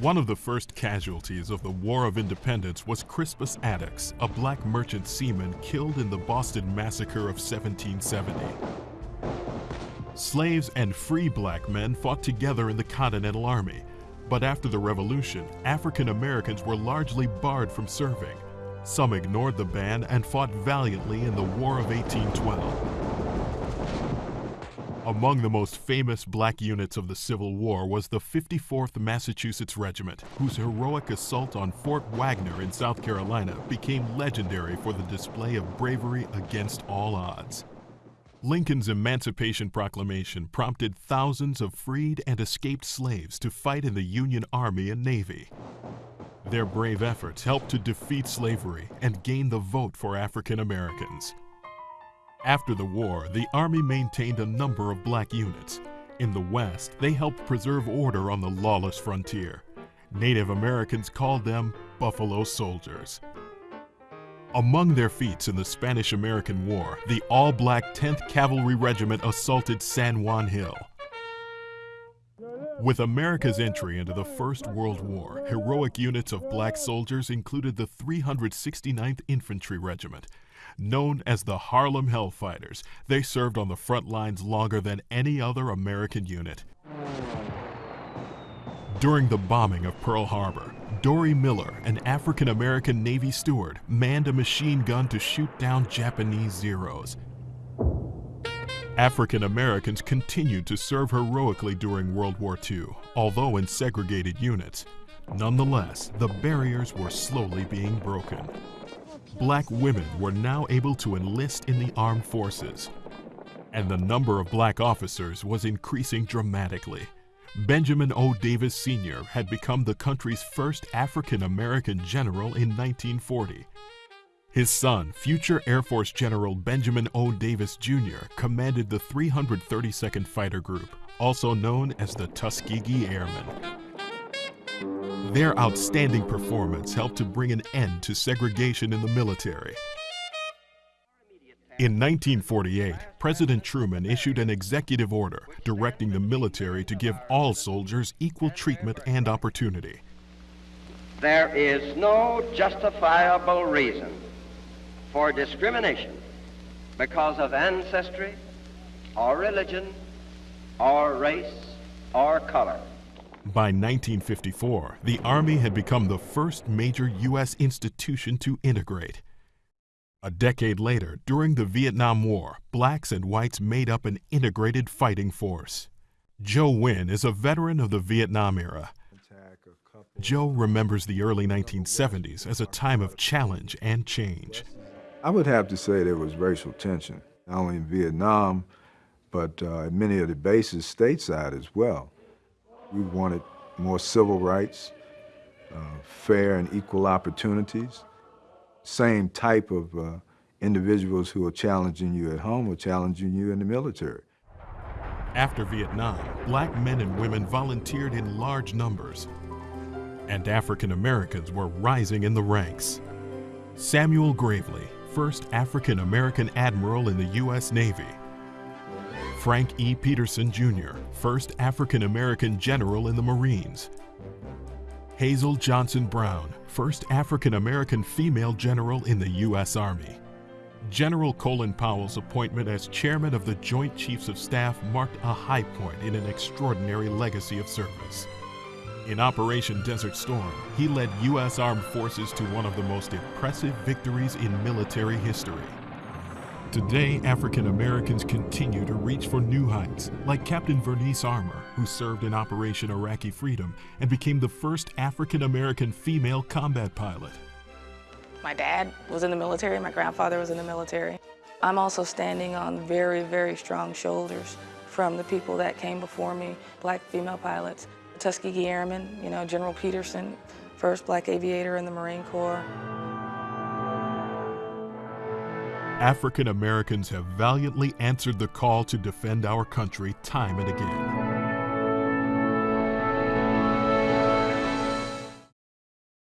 One of the first casualties of the War of Independence was Crispus Attucks, a black merchant seaman killed in the Boston Massacre of 1770. Slaves and free black men fought together in the Continental Army, but after the Revolution, African Americans were largely barred from serving. Some ignored the ban and fought valiantly in the War of 1812. Among the most famous black units of the Civil War was the 54th Massachusetts Regiment, whose heroic assault on Fort Wagner in South Carolina became legendary for the display of bravery against all odds. Lincoln's Emancipation Proclamation prompted thousands of freed and escaped slaves to fight in the Union Army and Navy. Their brave efforts helped to defeat slavery and gain the vote for African Americans. After the war, the Army maintained a number of black units. In the West, they helped preserve order on the lawless frontier. Native Americans called them Buffalo Soldiers. Among their feats in the Spanish-American War, the all-black 10th Cavalry Regiment assaulted San Juan Hill. With America's entry into the First World War, heroic units of black soldiers included the 369th Infantry Regiment, Known as the Harlem Hellfighters, they served on the front lines longer than any other American unit. During the bombing of Pearl Harbor, Dorie Miller, an African-American Navy steward, manned a machine gun to shoot down Japanese Zeros. African Americans continued to serve heroically during World War II, although in segregated units. Nonetheless, the barriers were slowly being broken black women were now able to enlist in the armed forces. And the number of black officers was increasing dramatically. Benjamin O. Davis Sr. had become the country's first African American general in 1940. His son, future Air Force General Benjamin O. Davis Jr., commanded the 332nd Fighter Group, also known as the Tuskegee Airmen. Their outstanding performance helped to bring an end to segregation in the military. In 1948, President Truman issued an executive order directing the military to give all soldiers equal treatment and opportunity. There is no justifiable reason for discrimination because of ancestry or religion or race or color. By 1954, the Army had become the first major U.S. institution to integrate. A decade later, during the Vietnam War, blacks and whites made up an integrated fighting force. Joe Wynn is a veteran of the Vietnam era. Joe remembers the early 1970s as a time of challenge and change. I would have to say there was racial tension, not only in Vietnam, but uh, many of the bases stateside as well. We wanted more civil rights, uh, fair and equal opportunities, same type of uh, individuals who are challenging you at home are challenging you in the military. After Vietnam, black men and women volunteered in large numbers, and African Americans were rising in the ranks. Samuel Gravely, first African American admiral in the U.S. Navy, Frank E. Petersen Jr., first African American general in the Marines. Hazel Johnson Brown, first African American female general in the U.S. Army. General Colin Powell's appointment as chairman of the Joint Chiefs of Staff marked a high point in an extraordinary legacy of service. In Operation Desert Storm, he led U.S. Armed Forces to one of the most impressive victories in military history. Today, African Americans continue to reach for new heights, like Captain Vernice Armour, who served in Operation Iraqi Freedom and became the first African American female combat pilot. My dad was in the military, my grandfather was in the military. I'm also standing on very, very strong shoulders from the people that came before me, black female pilots, Tuskegee Airmen, you know, General Petersen, first black aviator in the Marine Corps. African Americans have valiantly answered the call to defend our country time and again.